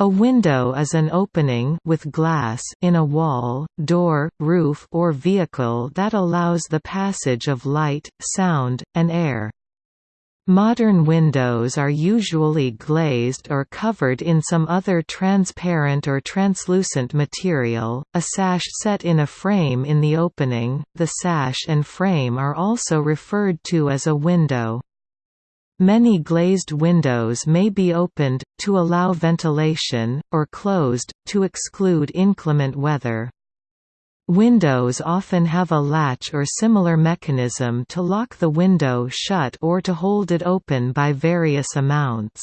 A window is an opening with glass in a wall, door, roof or vehicle that allows the passage of light, sound, and air. Modern windows are usually glazed or covered in some other transparent or translucent material, a sash set in a frame in the opening. The sash and frame are also referred to as a window. Many glazed windows may be opened, to allow ventilation, or closed, to exclude inclement weather. Windows often have a latch or similar mechanism to lock the window shut or to hold it open by various amounts.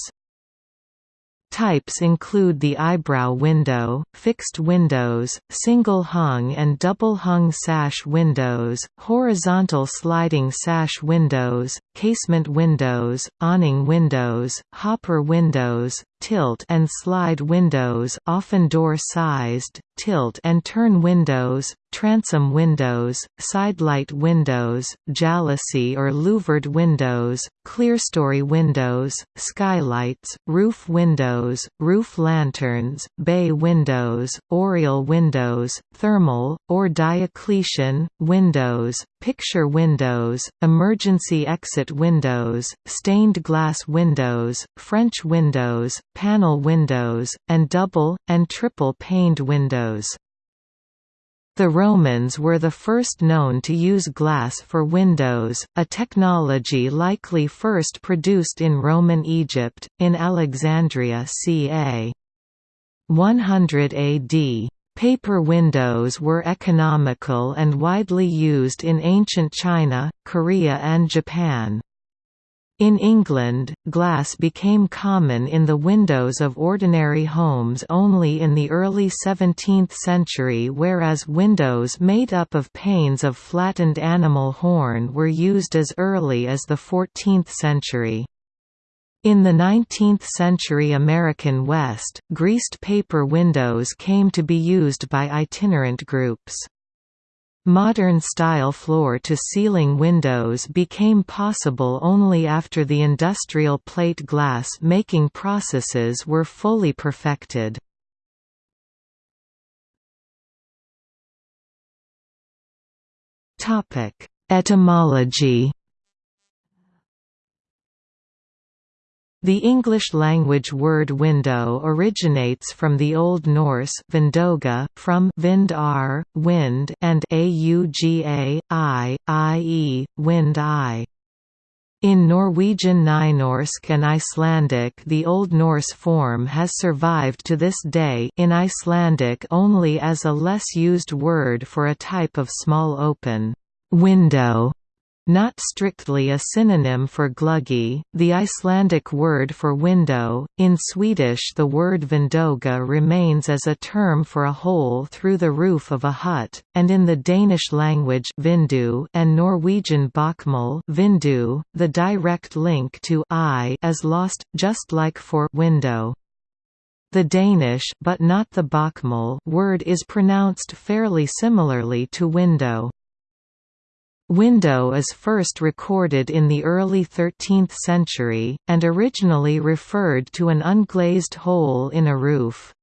Types include the eyebrow window, fixed windows, single-hung and double-hung sash windows, horizontal sliding sash windows, casement windows, awning windows, hopper windows, tilt and slide windows often door-sized, tilt and turn windows, transom windows, sidelight windows, jalousie or louvered windows, clerestory windows, skylights, roof windows, roof lanterns, bay windows, oriel windows, thermal, or Diocletian, windows, picture windows, emergency exit windows, stained glass windows, French windows, panel windows, and double, and triple-paned windows. The Romans were the first known to use glass for windows, a technology likely first produced in Roman Egypt, in Alexandria ca. 100 AD. Paper windows were economical and widely used in ancient China, Korea and Japan. In England, glass became common in the windows of ordinary homes only in the early 17th century whereas windows made up of panes of flattened animal horn were used as early as the 14th century. In the 19th-century American West, greased paper windows came to be used by itinerant groups. Modern-style floor-to-ceiling windows became possible only after the industrial plate glass making processes were fully perfected. Etymology The English-language word window originates from the Old Norse vindauga, from vind wind and auga, i, i.e., wind eye. In Norwegian Nynorsk and Icelandic the Old Norse form has survived to this day in Icelandic only as a less used word for a type of small open window not strictly a synonym for gluggi, the Icelandic word for window, in Swedish the word vindauga remains as a term for a hole through the roof of a hut, and in the Danish language vindu and Norwegian bokmål vindu, the direct link to eye is lost, just like for window. The Danish but not the bokmål word is pronounced fairly similarly to window. Window is first recorded in the early 13th century, and originally referred to an unglazed hole in a roof.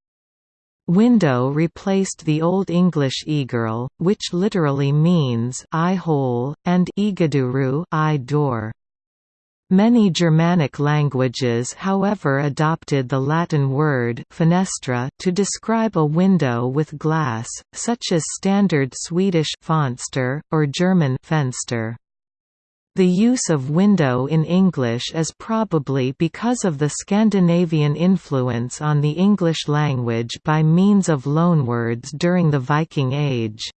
Window replaced the Old English eagirl, which literally means eye hole, and eagduru eye door. Many Germanic languages however adopted the Latin word fenestra to describe a window with glass, such as standard Swedish Fönster, or German Fenster. The use of window in English is probably because of the Scandinavian influence on the English language by means of loanwords during the Viking Age.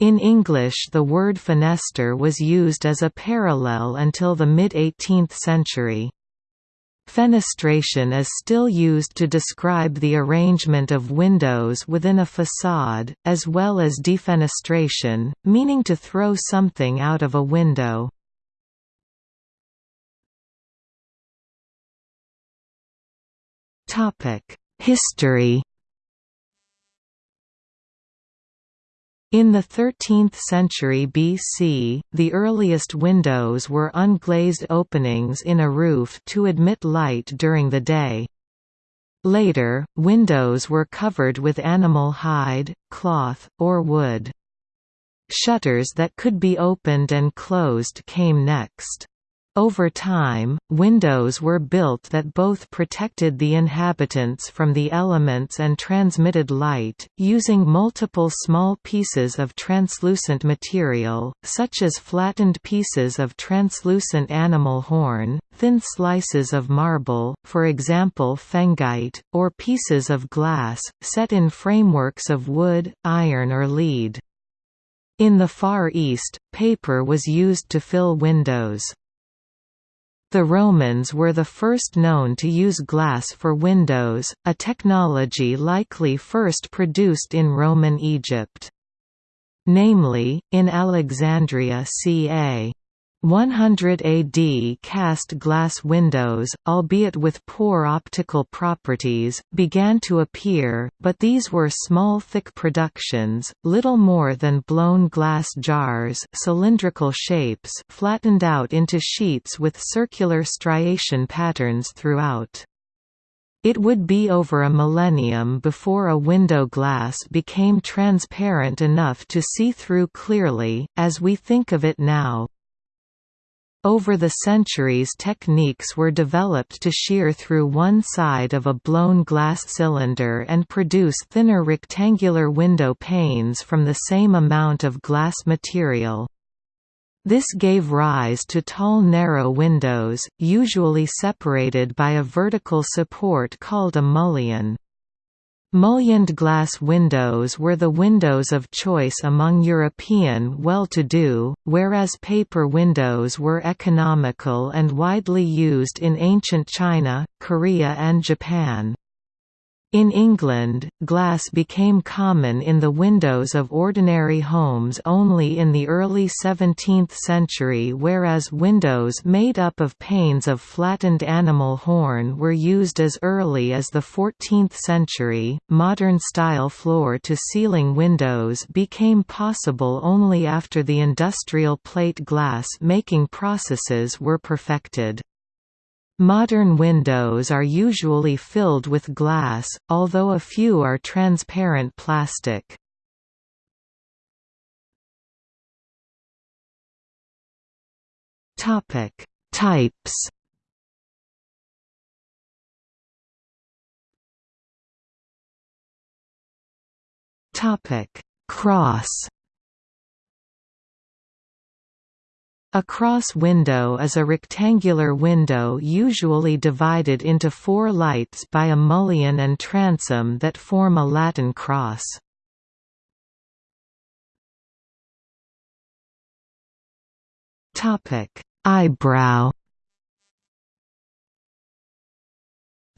In English the word fenester was used as a parallel until the mid-18th century. Fenestration is still used to describe the arrangement of windows within a facade, as well as defenestration, meaning to throw something out of a window. History In the 13th century BC, the earliest windows were unglazed openings in a roof to admit light during the day. Later, windows were covered with animal hide, cloth, or wood. Shutters that could be opened and closed came next. Over time, windows were built that both protected the inhabitants from the elements and transmitted light, using multiple small pieces of translucent material, such as flattened pieces of translucent animal horn, thin slices of marble, for example phengite, or pieces of glass, set in frameworks of wood, iron or lead. In the Far East, paper was used to fill windows. The Romans were the first known to use glass for windows, a technology likely first produced in Roman Egypt. Namely, in Alexandria ca. 100 AD cast glass windows, albeit with poor optical properties, began to appear, but these were small thick productions, little more than blown glass jars cylindrical shapes flattened out into sheets with circular striation patterns throughout. It would be over a millennium before a window glass became transparent enough to see through clearly, as we think of it now. Over the centuries techniques were developed to shear through one side of a blown glass cylinder and produce thinner rectangular window panes from the same amount of glass material. This gave rise to tall narrow windows, usually separated by a vertical support called a mullion. Mullioned glass windows were the windows of choice among European well-to-do, whereas paper windows were economical and widely used in ancient China, Korea and Japan. In England, glass became common in the windows of ordinary homes only in the early 17th century whereas windows made up of panes of flattened animal horn were used as early as the 14th century. Modern style floor to ceiling windows became possible only after the industrial plate glass making processes were perfected. Modern windows are usually filled with glass, although a few are transparent plastic. Topic: Types. Topic: Cross. A cross window is a rectangular window usually divided into four lights by a mullion and transom that form a Latin cross. Eyebrow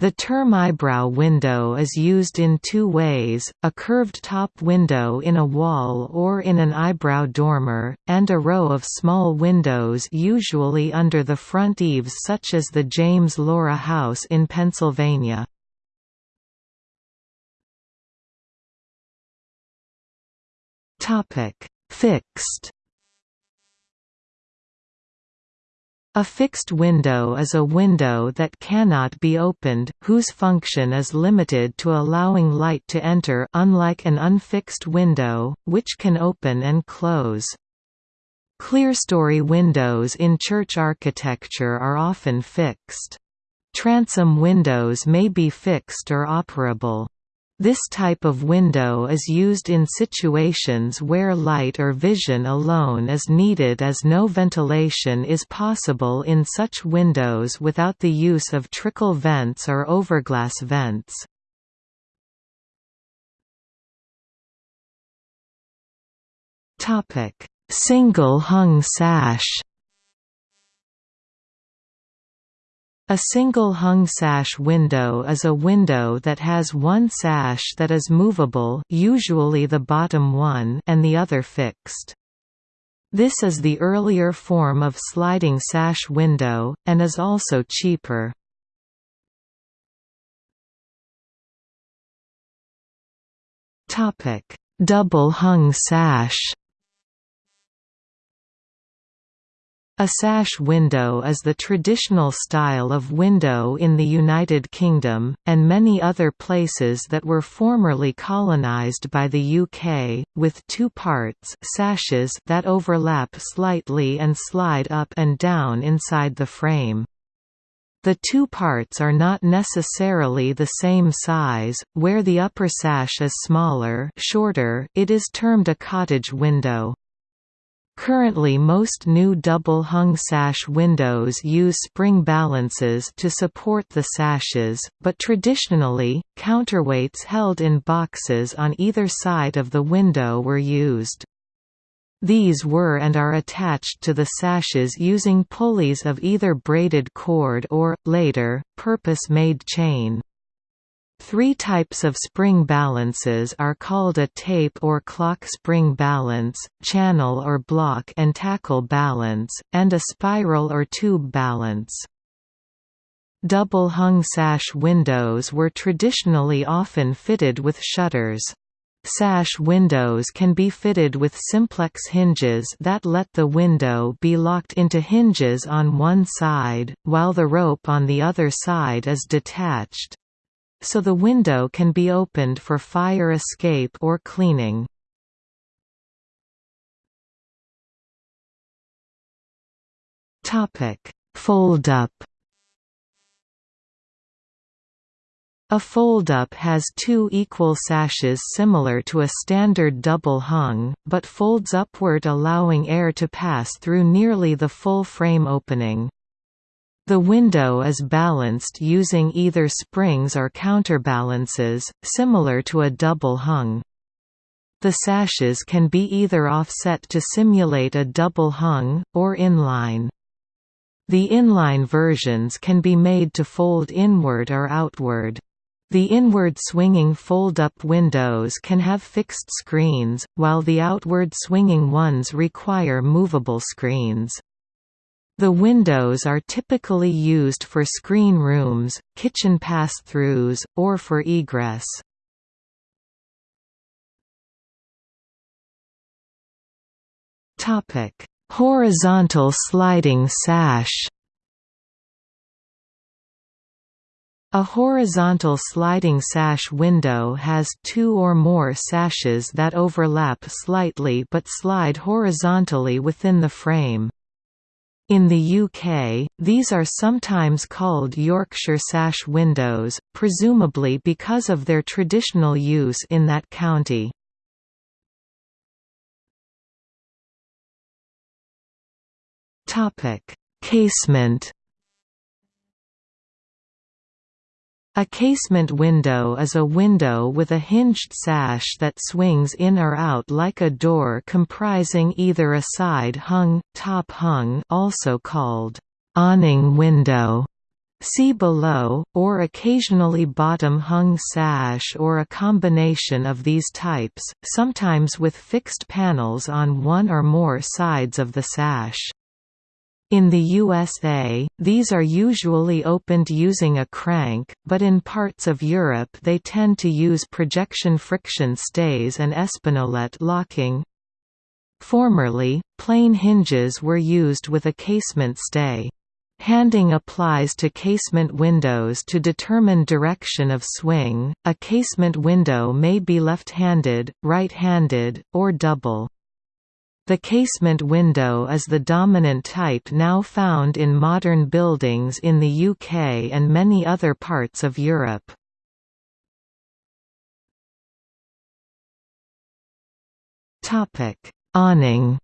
The term eyebrow window is used in two ways, a curved top window in a wall or in an eyebrow dormer, and a row of small windows usually under the front eaves such as the James Lorah House in Pennsylvania. Fixed A fixed window is a window that cannot be opened, whose function is limited to allowing light to enter unlike an unfixed window, which can open and close. Clerestory windows in church architecture are often fixed. Transom windows may be fixed or operable. This type of window is used in situations where light or vision alone is needed as no ventilation is possible in such windows without the use of trickle vents or overglass vents. Single hung sash A single hung sash window is a window that has one sash that is movable usually the bottom one and the other fixed. This is the earlier form of sliding sash window, and is also cheaper. Double hung sash A sash window is the traditional style of window in the United Kingdom, and many other places that were formerly colonised by the UK, with two parts sashes that overlap slightly and slide up and down inside the frame. The two parts are not necessarily the same size, where the upper sash is smaller shorter, it is termed a cottage window. Currently most new double-hung sash windows use spring balances to support the sashes, but traditionally, counterweights held in boxes on either side of the window were used. These were and are attached to the sashes using pulleys of either braided cord or, later, purpose-made chain. Three types of spring balances are called a tape or clock spring balance, channel or block and tackle balance, and a spiral or tube balance. Double-hung sash windows were traditionally often fitted with shutters. Sash windows can be fitted with simplex hinges that let the window be locked into hinges on one side, while the rope on the other side is detached so the window can be opened for fire escape or cleaning. Fold-up A fold-up has two equal sashes similar to a standard double hung, but folds upward allowing air to pass through nearly the full frame opening. The window is balanced using either springs or counterbalances, similar to a double hung. The sashes can be either offset to simulate a double hung, or inline. The inline versions can be made to fold inward or outward. The inward swinging fold-up windows can have fixed screens, while the outward swinging ones require movable screens. The windows are typically used for screen rooms, kitchen pass-throughs, or for egress. Horizontal sliding sash A horizontal sliding sash window has two or more sashes that overlap slightly but slide horizontally within the frame. In the UK, these are sometimes called Yorkshire sash windows, presumably because of their traditional use in that county. Casement A casement window is a window with a hinged sash that swings in or out like a door comprising either a side-hung, top-hung also called awning window See below, or occasionally bottom-hung sash or a combination of these types, sometimes with fixed panels on one or more sides of the sash. In the USA, these are usually opened using a crank, but in parts of Europe they tend to use projection friction stays and espagnolette locking. Formerly, plain hinges were used with a casement stay. Handing applies to casement windows to determine direction of swing. A casement window may be left-handed, right-handed, or double. The casement window is the dominant type now found in modern buildings in the UK and many other parts of Europe. Awning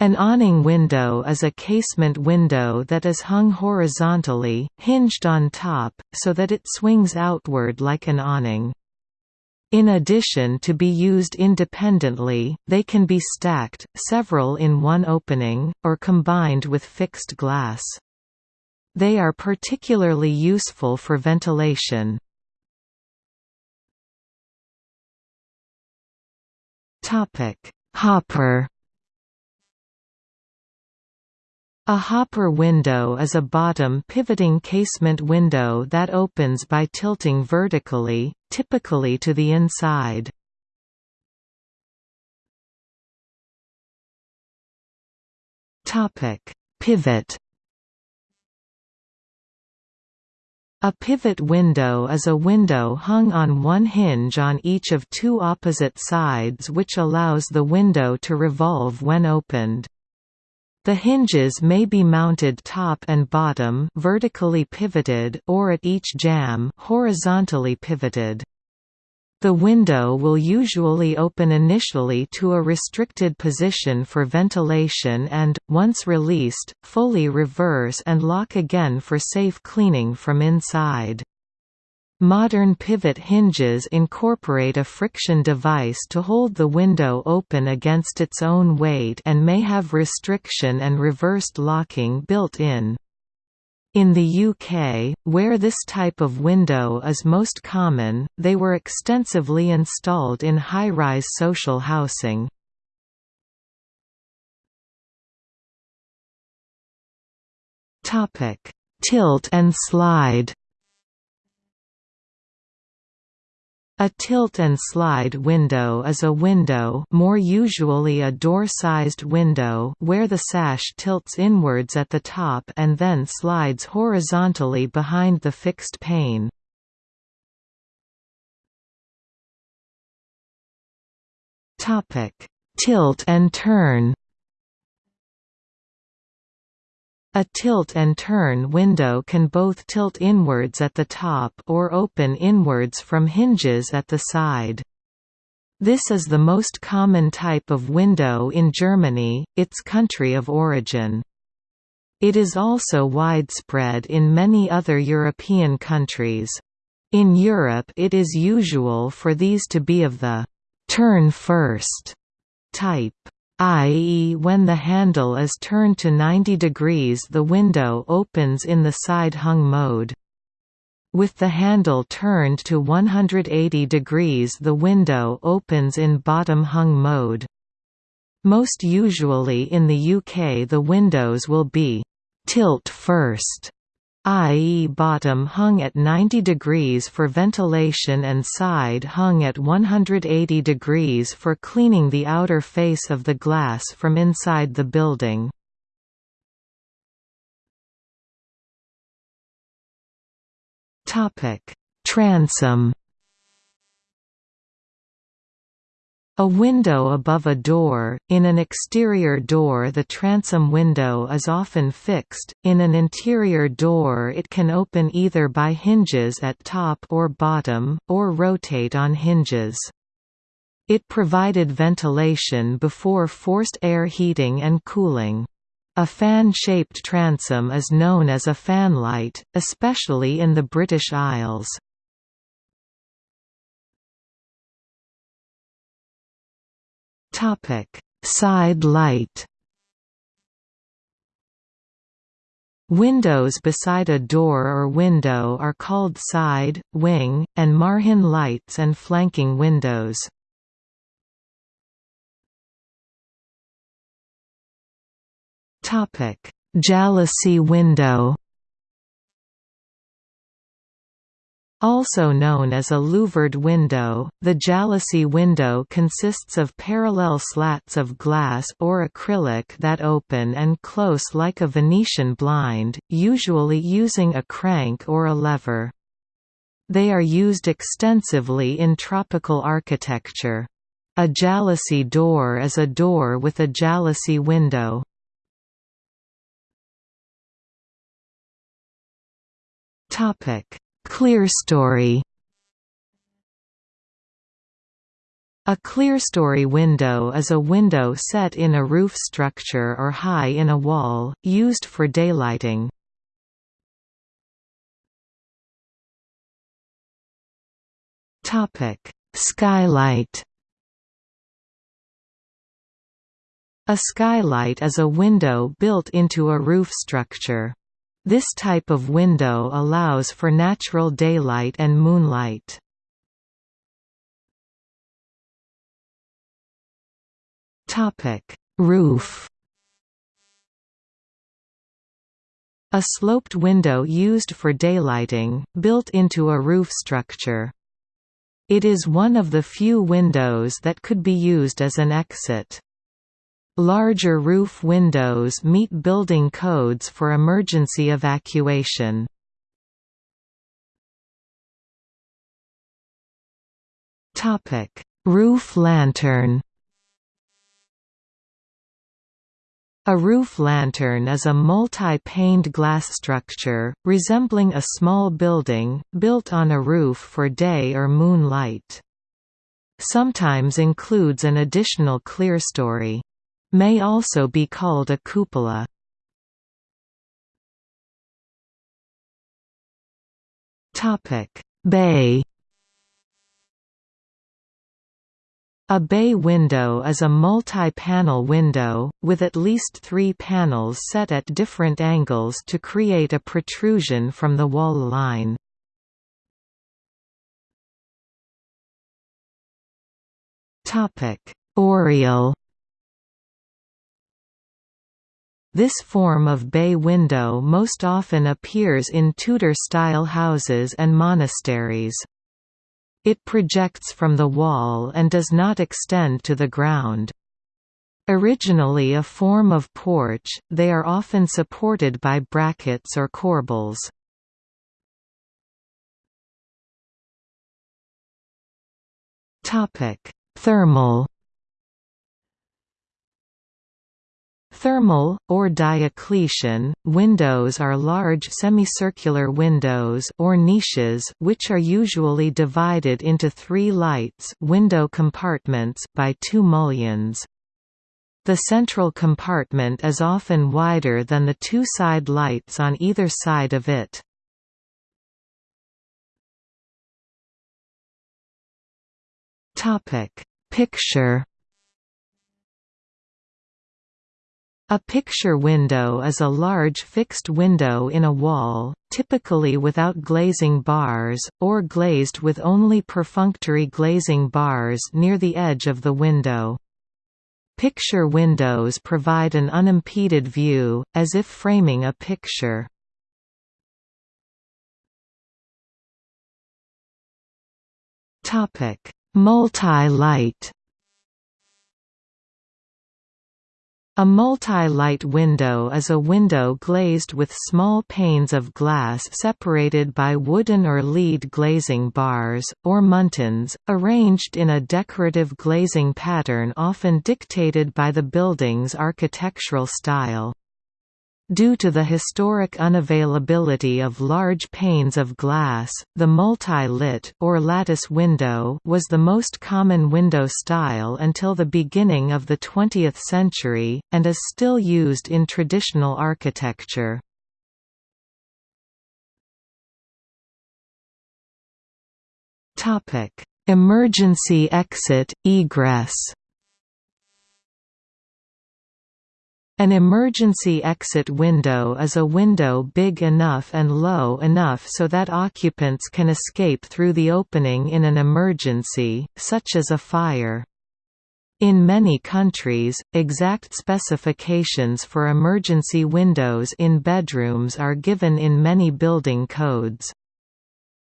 An awning window is a casement window that is hung horizontally, hinged on top, so that it swings outward like an awning. In addition to be used independently, they can be stacked, several in one opening, or combined with fixed glass. They are particularly useful for ventilation. Hopper A hopper window is a bottom pivoting casement window that opens by tilting vertically, typically to the inside. Pivot A pivot window is a window hung on one hinge on each of two opposite sides which allows the window to revolve when opened. The hinges may be mounted top and bottom vertically pivoted or at each jamb horizontally pivoted. The window will usually open initially to a restricted position for ventilation and, once released, fully reverse and lock again for safe cleaning from inside. Modern pivot hinges incorporate a friction device to hold the window open against its own weight and may have restriction and reversed locking built in. In the UK, where this type of window is most common, they were extensively installed in high-rise social housing. Tilt and slide A tilt and slide window is a window more usually a door-sized window where the sash tilts inwards at the top and then slides horizontally behind the fixed pane. Tilt and turn A tilt and turn window can both tilt inwards at the top or open inwards from hinges at the side. This is the most common type of window in Germany, its country of origin. It is also widespread in many other European countries. In Europe it is usual for these to be of the «turn first» type i.e. when the handle is turned to 90 degrees the window opens in the side-hung mode. With the handle turned to 180 degrees the window opens in bottom-hung mode. Most usually in the UK the windows will be «tilt first» i.e. bottom hung at 90 degrees for ventilation and side hung at 180 degrees for cleaning the outer face of the glass from inside the building. Transom A window above a door, in an exterior door the transom window is often fixed, in an interior door it can open either by hinges at top or bottom, or rotate on hinges. It provided ventilation before forced air heating and cooling. A fan-shaped transom is known as a fanlight, especially in the British Isles. Topic: Side light. Windows beside a door or window are called side, wing, and margin lights and flanking windows. Topic: Jalousie window. Also known as a louvered window, the jalousie window consists of parallel slats of glass or acrylic that open and close like a Venetian blind, usually using a crank or a lever. They are used extensively in tropical architecture. A jalousie door is a door with a jalousie window. Topic Clerestory A clerestory window is a window set in a roof structure or high in a wall, used for daylighting. Skylight A skylight is a window built into a roof structure. This type of window allows for natural daylight and moonlight. Roof A sloped window used for daylighting, built into a roof structure. It is one of the few windows that could be used as an exit. Larger roof windows meet building codes for emergency evacuation. Roof lantern A roof lantern is a multi-paned glass structure, resembling a small building, built on a roof for day or moonlight. Sometimes includes an additional clerestory. May also be called a cupola. Bay A bay window is a multi-panel window, with at least three panels set at different angles to create a protrusion from the wall line. Oriel This form of bay window most often appears in Tudor-style houses and monasteries. It projects from the wall and does not extend to the ground. Originally a form of porch, they are often supported by brackets or corbels. Thermal Thermal, or Diocletian, windows are large semicircular windows or niches which are usually divided into three lights window compartments by two mullions. The central compartment is often wider than the two side lights on either side of it. Picture A picture window is a large fixed window in a wall, typically without glazing bars, or glazed with only perfunctory glazing bars near the edge of the window. Picture windows provide an unimpeded view, as if framing a picture. Multi-light A multi-light window is a window glazed with small panes of glass separated by wooden or lead glazing bars, or muntins, arranged in a decorative glazing pattern often dictated by the building's architectural style. Due to the historic unavailability of large panes of glass, the multi-lit or lattice window was the most common window style until the beginning of the 20th century, and is still used in traditional architecture. Emergency exit, egress An emergency exit window is a window big enough and low enough so that occupants can escape through the opening in an emergency, such as a fire. In many countries, exact specifications for emergency windows in bedrooms are given in many building codes.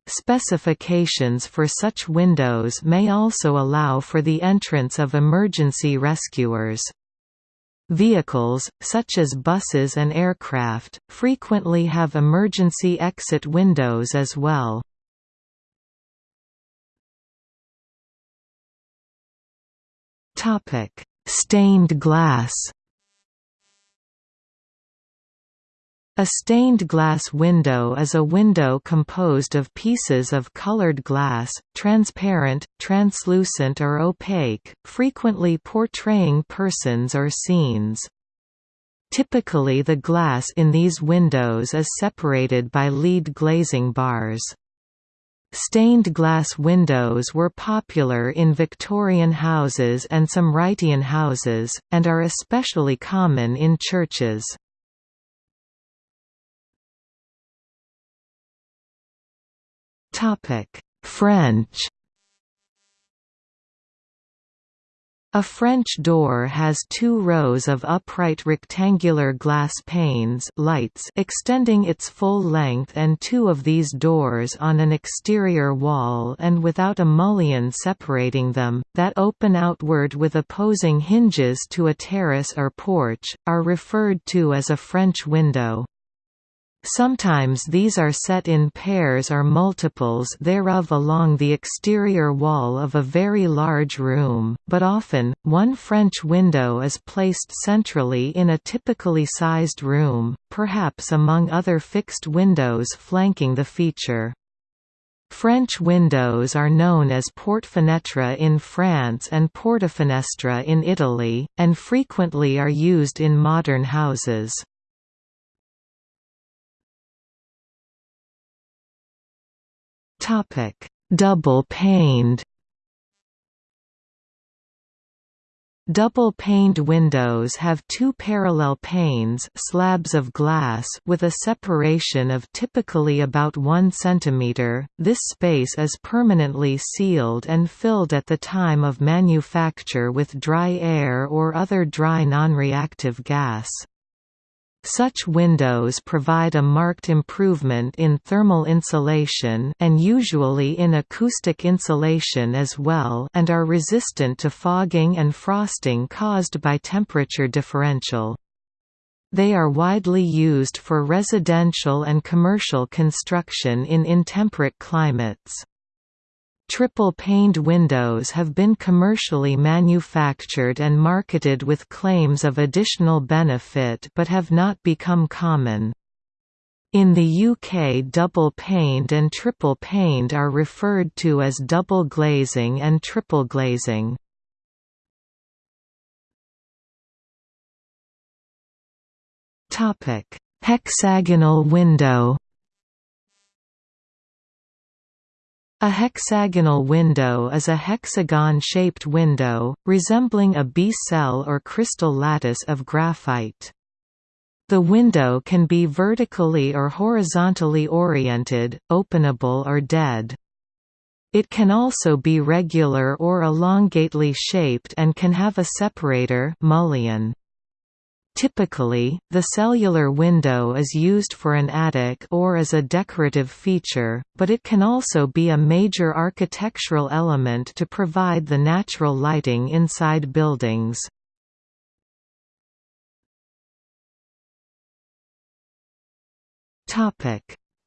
Specifications for such windows may also allow for the entrance of emergency rescuers. Vehicles, such as buses and aircraft, frequently have emergency exit windows as well. Stained glass A stained glass window is a window composed of pieces of colored glass, transparent, translucent or opaque, frequently portraying persons or scenes. Typically the glass in these windows is separated by lead glazing bars. Stained glass windows were popular in Victorian houses and some Wrightian houses, and are especially common in churches. French. A French door has two rows of upright rectangular glass panes lights extending its full length and two of these doors on an exterior wall and without a mullion separating them, that open outward with opposing hinges to a terrace or porch, are referred to as a French window. Sometimes these are set in pairs or multiples thereof along the exterior wall of a very large room, but often, one French window is placed centrally in a typically sized room, perhaps among other fixed windows flanking the feature. French windows are known as porte-fenêtre in France and portafinestra in Italy, and frequently are used in modern houses. Topic: Double-paned. Double-paned windows have two parallel panes slabs of glass with a separation of typically about 1 cm. This space is permanently sealed and filled at the time of manufacture with dry air or other dry non-reactive gas. Such windows provide a marked improvement in thermal insulation and usually in acoustic insulation as well and are resistant to fogging and frosting caused by temperature differential. They are widely used for residential and commercial construction in intemperate climates. Triple-paned windows have been commercially manufactured and marketed with claims of additional benefit but have not become common. In the UK double-paned and triple-paned are referred to as double glazing and triple glazing. Hexagonal window A hexagonal window is a hexagon-shaped window, resembling a bee cell or crystal lattice of graphite. The window can be vertically or horizontally oriented, openable or dead. It can also be regular or elongately shaped and can have a separator mullion. Typically, the cellular window is used for an attic or as a decorative feature, but it can also be a major architectural element to provide the natural lighting inside buildings.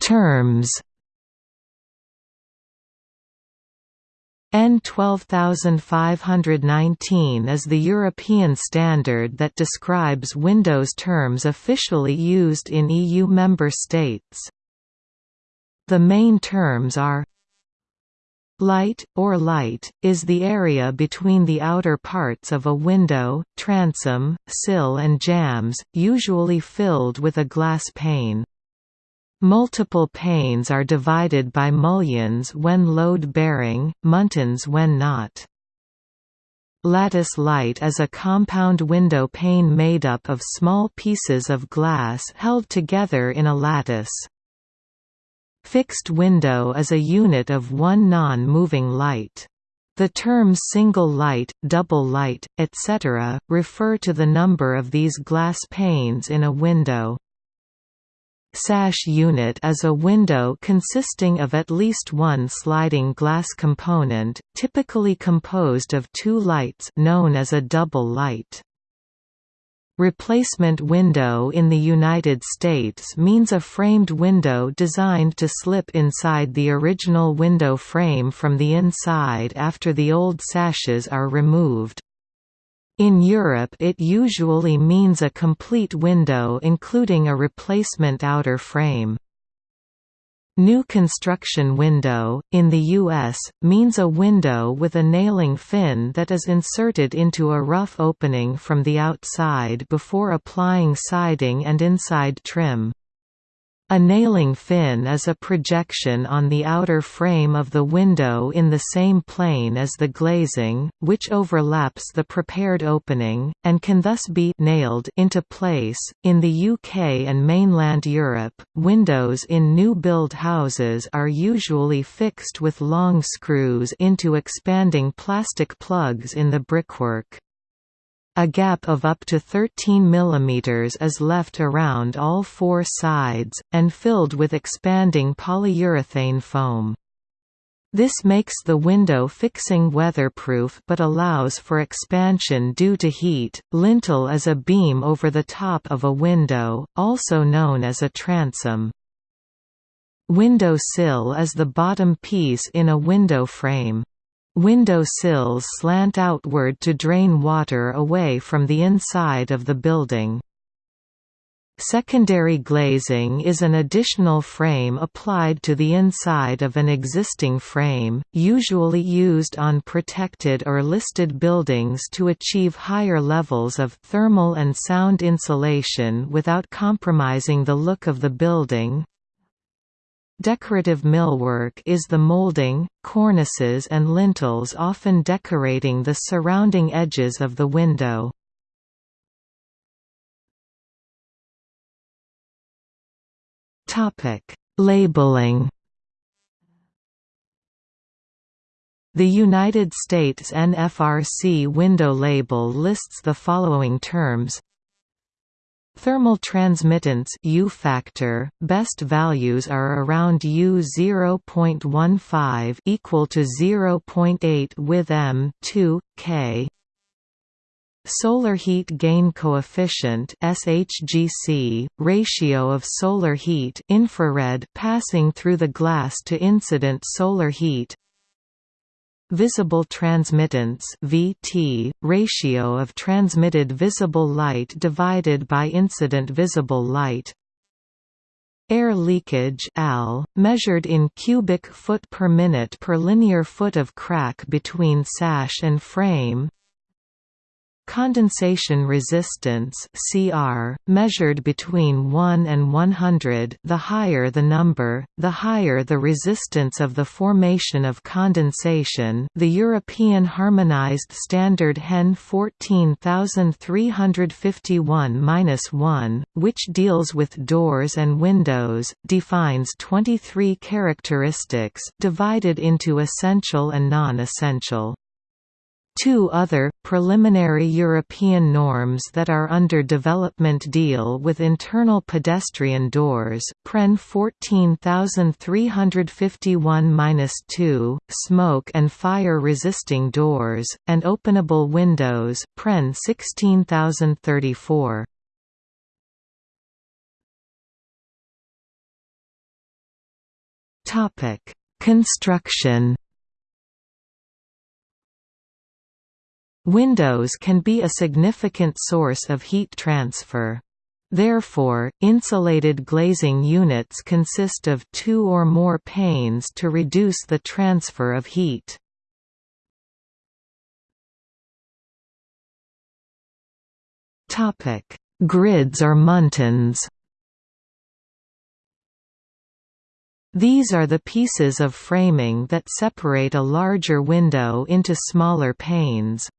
Terms EN 12519 is the European standard that describes Windows terms officially used in EU member states. The main terms are Light, or light, is the area between the outer parts of a window, transom, sill and jambs, usually filled with a glass pane. Multiple panes are divided by mullions when load-bearing, muntins when not. Lattice light is a compound window pane made up of small pieces of glass held together in a lattice. Fixed window is a unit of one non-moving light. The terms single light, double light, etc., refer to the number of these glass panes in a window. Sash unit is a window consisting of at least one sliding glass component, typically composed of two lights known as a double light. Replacement window in the United States means a framed window designed to slip inside the original window frame from the inside after the old sashes are removed. In Europe it usually means a complete window including a replacement outer frame. New construction window, in the U.S., means a window with a nailing fin that is inserted into a rough opening from the outside before applying siding and inside trim. A nailing fin is a projection on the outer frame of the window in the same plane as the glazing, which overlaps the prepared opening, and can thus be nailed into place. In the UK and mainland Europe, windows in new build houses are usually fixed with long screws into expanding plastic plugs in the brickwork. A gap of up to 13 mm is left around all four sides, and filled with expanding polyurethane foam. This makes the window fixing weatherproof but allows for expansion due to heat. Lintel is a beam over the top of a window, also known as a transom. Window sill is the bottom piece in a window frame. Window sills slant outward to drain water away from the inside of the building. Secondary glazing is an additional frame applied to the inside of an existing frame, usually used on protected or listed buildings to achieve higher levels of thermal and sound insulation without compromising the look of the building. Decorative millwork is the molding, cornices and lintels often decorating the surrounding edges of the window. Labeling The United States NFRC window label lists the following terms Thermal transmittance U factor, best values are around U 0.15 equal to 0.8 with M 2 K. Solar heat gain coefficient SHGC, ratio of solar heat infrared passing through the glass to incident solar heat Visible transmittance (VT), ratio of transmitted visible light divided by incident visible light. Air leakage (AL), measured in cubic foot per minute per linear foot of crack between sash and frame. Condensation resistance (CR), measured between 1 and 100. The higher the number, the higher the resistance of the formation of condensation. The European Harmonized Standard HEN 14351-1, which deals with doors and windows, defines 23 characteristics divided into essential and non-essential. Two other, preliminary European norms that are under development deal with internal pedestrian doors, PREN 14351-2, smoke and fire-resisting doors, and openable windows, PREN 16034. Construction Windows can be a significant source of heat transfer. Therefore, insulated glazing units consist of two or more panes to reduce the transfer of heat. Grids or muntins These are the pieces of framing that separate a larger window into smaller panes.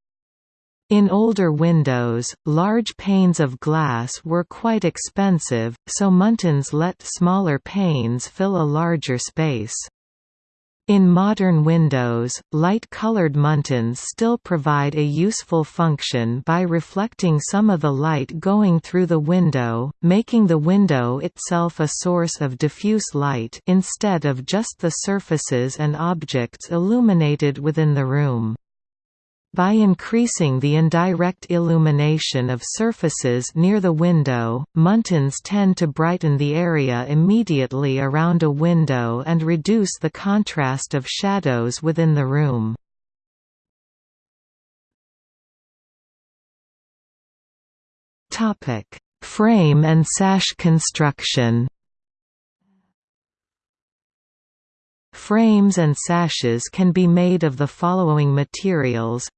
In older windows, large panes of glass were quite expensive, so muntins let smaller panes fill a larger space. In modern windows, light-colored muntins still provide a useful function by reflecting some of the light going through the window, making the window itself a source of diffuse light instead of just the surfaces and objects illuminated within the room. By increasing the indirect illumination of surfaces near the window, muntins tend to brighten the area immediately around a window and reduce the contrast of shadows within the room. Frame and sash construction Frames and sashes can be made of the following materials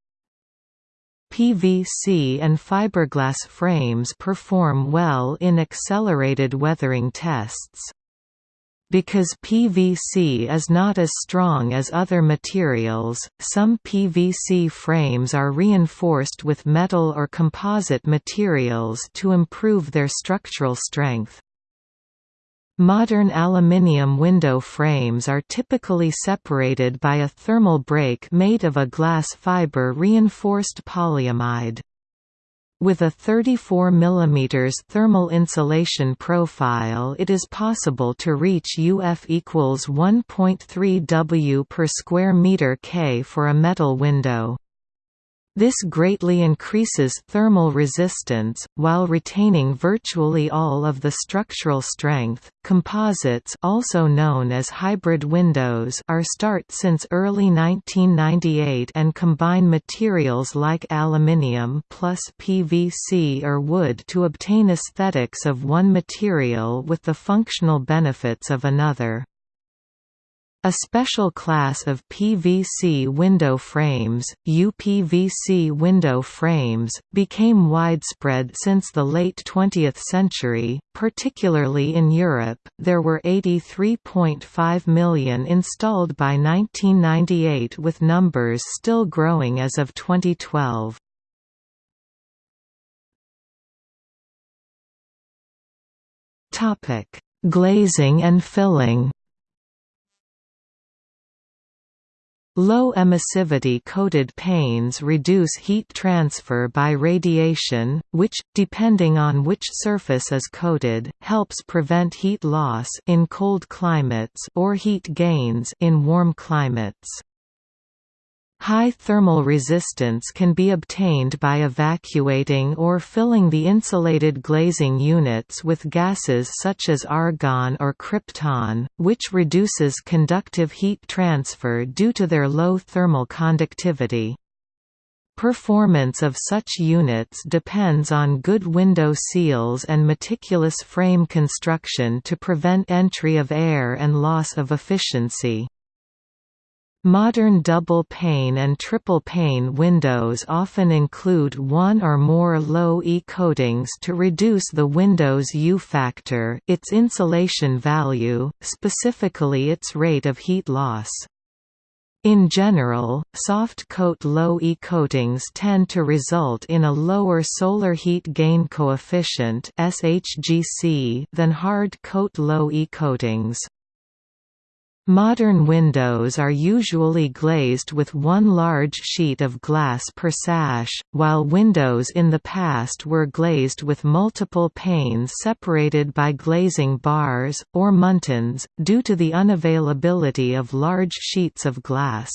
PVC and fiberglass frames perform well in accelerated weathering tests. Because PVC is not as strong as other materials, some PVC frames are reinforced with metal or composite materials to improve their structural strength. Modern aluminium window frames are typically separated by a thermal break made of a glass fiber reinforced polyamide. With a 34 mm thermal insulation profile it is possible to reach UF equals 1.3 W per square meter K for a metal window. This greatly increases thermal resistance, while retaining virtually all of the structural strength. Composites, also known as hybrid windows, are start since early 1998 and combine materials like aluminium plus PVC or wood to obtain aesthetics of one material with the functional benefits of another. A special class of PVC window frames, UPVC window frames, became widespread since the late 20th century, particularly in Europe. There were 83.5 million installed by 1998 with numbers still growing as of 2012. Topic: Glazing and filling. Low emissivity coated panes reduce heat transfer by radiation, which, depending on which surface is coated, helps prevent heat loss in cold climates or heat gains in warm climates. High thermal resistance can be obtained by evacuating or filling the insulated glazing units with gases such as argon or krypton, which reduces conductive heat transfer due to their low thermal conductivity. Performance of such units depends on good window seals and meticulous frame construction to prevent entry of air and loss of efficiency. Modern double-pane and triple-pane windows often include one or more low-E coatings to reduce the window's U-factor its insulation value, specifically its rate of heat loss. In general, soft coat low-E coatings tend to result in a lower solar heat gain coefficient than hard coat low-E coatings. Modern windows are usually glazed with one large sheet of glass per sash, while windows in the past were glazed with multiple panes separated by glazing bars, or muntins, due to the unavailability of large sheets of glass.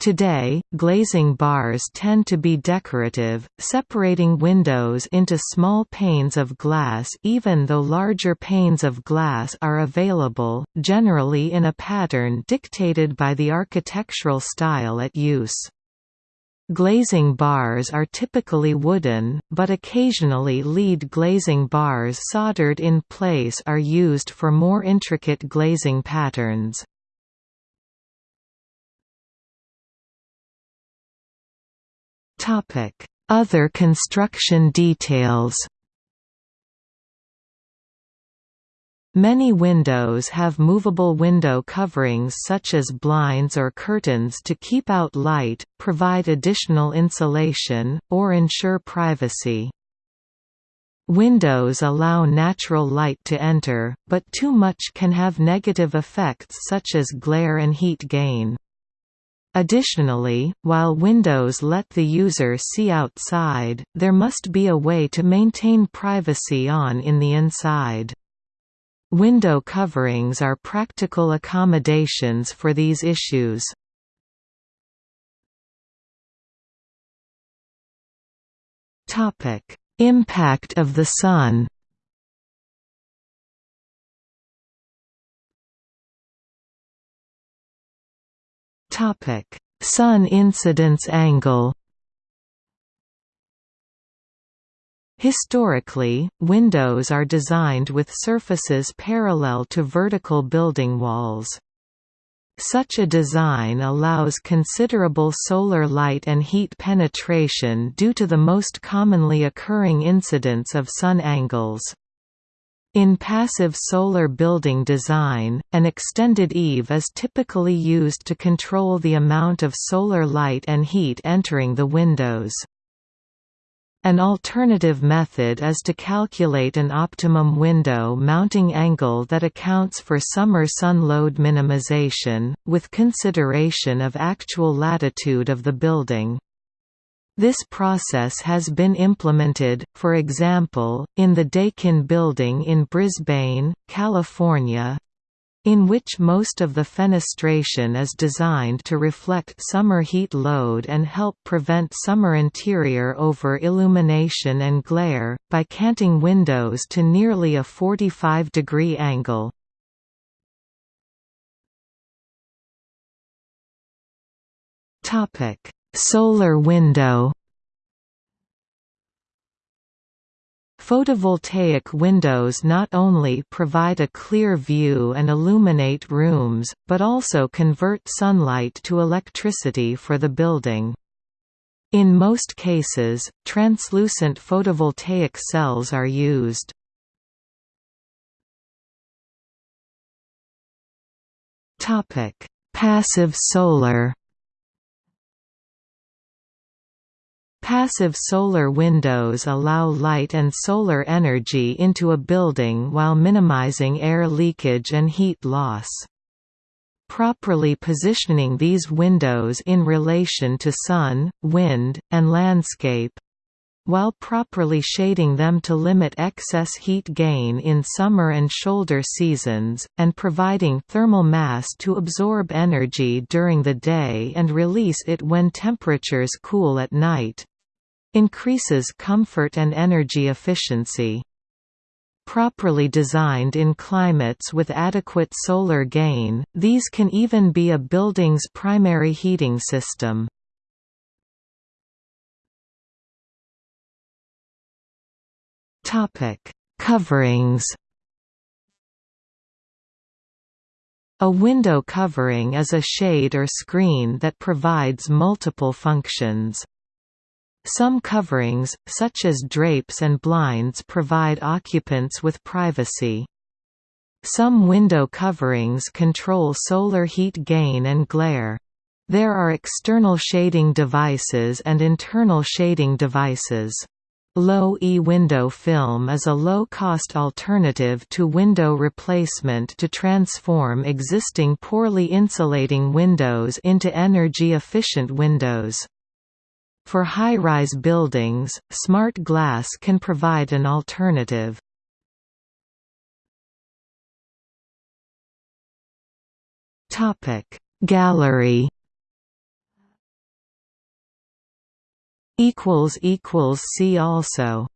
Today, glazing bars tend to be decorative, separating windows into small panes of glass even though larger panes of glass are available, generally in a pattern dictated by the architectural style at use. Glazing bars are typically wooden, but occasionally lead glazing bars soldered in place are used for more intricate glazing patterns. Other construction details Many windows have movable window coverings such as blinds or curtains to keep out light, provide additional insulation, or ensure privacy. Windows allow natural light to enter, but too much can have negative effects such as glare and heat gain. Additionally, while Windows let the user see outside, there must be a way to maintain privacy on in the inside. Window coverings are practical accommodations for these issues. Impact of the Sun Topic: Sun incidence angle. Historically, windows are designed with surfaces parallel to vertical building walls. Such a design allows considerable solar light and heat penetration due to the most commonly occurring incidence of sun angles. In passive solar building design, an extended eave is typically used to control the amount of solar light and heat entering the windows. An alternative method is to calculate an optimum window mounting angle that accounts for summer sun load minimization, with consideration of actual latitude of the building. This process has been implemented, for example, in the Dakin building in Brisbane, California, in which most of the fenestration is designed to reflect summer heat load and help prevent summer interior over illumination and glare, by canting windows to nearly a 45 degree angle. Solar window Photovoltaic windows not only provide a clear view and illuminate rooms, but also convert sunlight to electricity for the building. In most cases, translucent photovoltaic cells are used. Passive solar Passive solar windows allow light and solar energy into a building while minimizing air leakage and heat loss. Properly positioning these windows in relation to sun, wind, and landscape while properly shading them to limit excess heat gain in summer and shoulder seasons, and providing thermal mass to absorb energy during the day and release it when temperatures cool at night, Increases comfort and energy efficiency. Properly designed in climates with adequate solar gain, these can even be a building's primary heating system. Coverings A window covering is a shade or screen that provides multiple functions. Some coverings, such as drapes and blinds provide occupants with privacy. Some window coverings control solar heat gain and glare. There are external shading devices and internal shading devices. Low-E window film is a low-cost alternative to window replacement to transform existing poorly insulating windows into energy-efficient windows. For high-rise buildings, smart glass can provide an alternative. Gallery see also